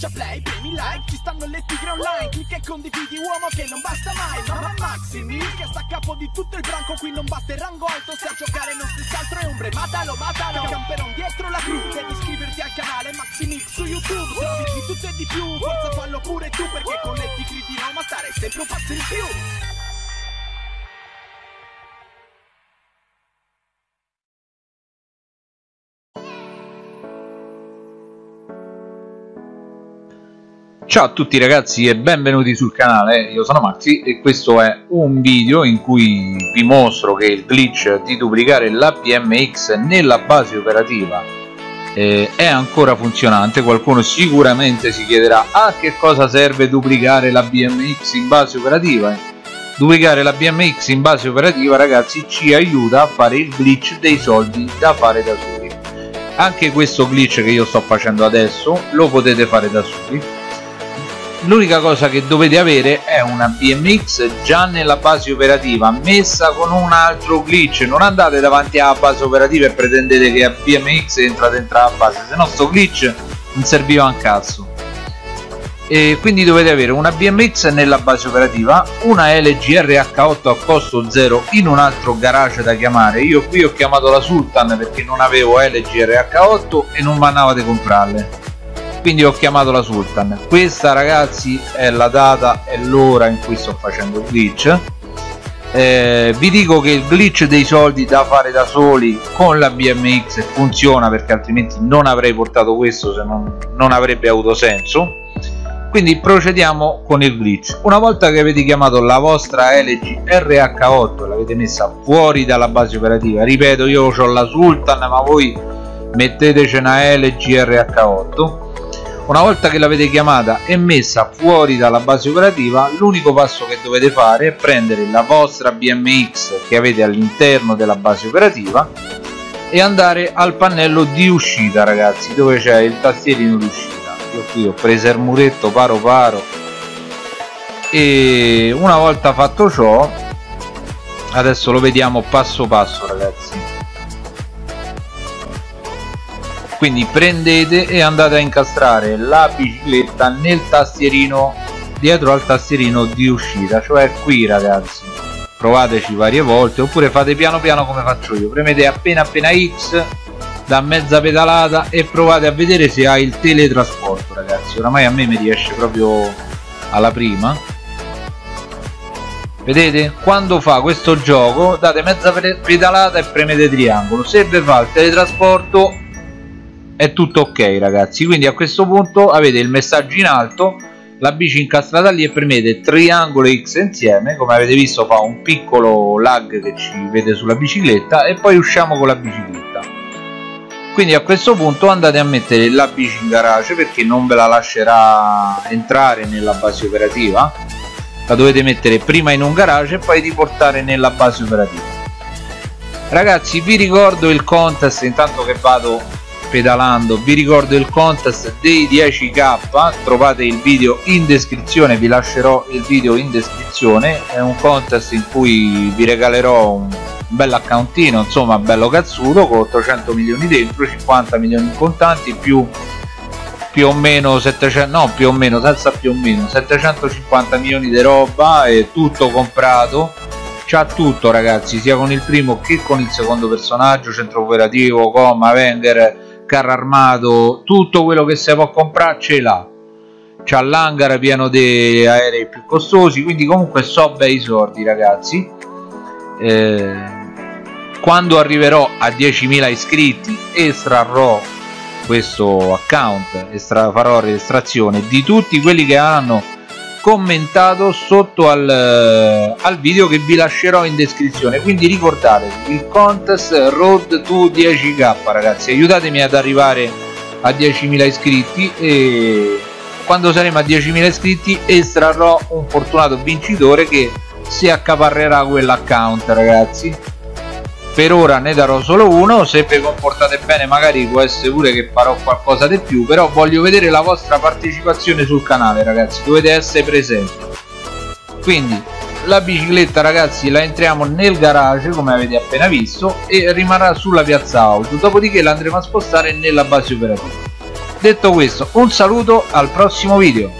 Schiaccia play, premi like, ci stanno le tigre online Clicca e condividi uomo che non basta mai Mamma Maxi Mil che sta a capo di tutto il branco Qui non batte il rango alto, se a giocare non stessi altro è ombre Matalo, matalo, camperon dietro la crew Devi iscriverti al canale Maxi Mix su YouTube Trovi di tutto e di più, forza fallo pure tu Perché con le tigre di Roma stare sempre un passo in più Ciao a tutti ragazzi e benvenuti sul canale, io sono Maxi e questo è un video in cui vi mostro che il glitch di duplicare la BMX nella base operativa eh, è ancora funzionante, qualcuno sicuramente si chiederà a che cosa serve duplicare la BMX in base operativa? Duplicare la BMX in base operativa ragazzi ci aiuta a fare il glitch dei soldi da fare da soli. Anche questo glitch che io sto facendo adesso lo potete fare da soli l'unica cosa che dovete avere è una BMX già nella base operativa messa con un altro glitch. Non andate davanti alla base operativa e pretendete che a BMX entra dentro la base se no sto glitch non serviva un cazzo. E quindi dovete avere una BMX nella base operativa una LG RH8 a costo zero in un altro garage da chiamare. Io qui ho chiamato la Sultan perché non avevo LG RH8 e non mandava di comprarle quindi ho chiamato la Sultan. Questa ragazzi è la data e l'ora in cui sto facendo il glitch. Eh, vi dico che il glitch dei soldi da fare da soli con la BMX funziona perché altrimenti non avrei portato questo se non, non avrebbe avuto senso. Quindi procediamo con il glitch. Una volta che avete chiamato la vostra LG RH8 l'avete messa fuori dalla base operativa. Ripeto io ho la Sultan ma voi metteteci una LG RH8 una volta che l'avete chiamata e messa fuori dalla base operativa l'unico passo che dovete fare è prendere la vostra BMX che avete all'interno della base operativa e andare al pannello di uscita ragazzi dove c'è il tastierino di uscita. Io qui ho preso il muretto paro paro e una volta fatto ciò adesso lo vediamo passo passo ragazzi quindi prendete e andate a incastrare la bicicletta nel tastierino dietro al tastierino di uscita cioè qui ragazzi. Provateci varie volte oppure fate piano piano come faccio io. Premete appena appena X da mezza pedalata e provate a vedere se ha il teletrasporto ragazzi. Oramai a me mi riesce proprio alla prima. Vedete? Quando fa questo gioco date mezza pedalata e premete triangolo. Se vi fa il teletrasporto è tutto ok ragazzi. Quindi a questo punto avete il messaggio in alto la bici incastrata lì e premete triangolo X insieme. Come avete visto fa un piccolo lag che ci vede sulla bicicletta e poi usciamo con la bicicletta. Quindi a questo punto andate a mettere la bici in garage perché non ve la lascerà entrare nella base operativa. La dovete mettere prima in un garage e poi riportare nella base operativa. Ragazzi vi ricordo il contest intanto che vado pedalando vi ricordo il contest dei 10k trovate il video in descrizione vi lascerò il video in descrizione. È un contest in cui vi regalerò un bel accountino insomma bello cazzuto con 800 milioni dentro 50 milioni in contanti più più o meno 700 no più o meno senza più o meno 750 milioni di roba e tutto comprato. C'ha tutto ragazzi sia con il primo che con il secondo personaggio centro operativo coma Wenger carro armato tutto quello che si può comprare ce l'ha. C'ha l'hangar pieno di aerei più costosi quindi comunque so bei sordi ragazzi. Eh, quando arriverò a 10.000 iscritti estrarrò questo account estra, farò registrazione di tutti quelli che hanno commentato sotto al, eh, al, video che vi lascerò in descrizione. Quindi ricordatevi il contest road to 10k ragazzi aiutatemi ad arrivare a 10.000 iscritti e quando saremo a 10.000 iscritti estrarrò un fortunato vincitore che si accaparrerà quell'account ragazzi per ora ne darò solo uno se vi comportate bene magari può essere pure che farò qualcosa di più però voglio vedere la vostra partecipazione sul canale ragazzi dovete essere presenti. Quindi la bicicletta ragazzi la entriamo nel garage come avete appena visto e rimarrà sulla piazza auto dopodiché la andremo a spostare nella base operativa. Detto questo un saluto al prossimo video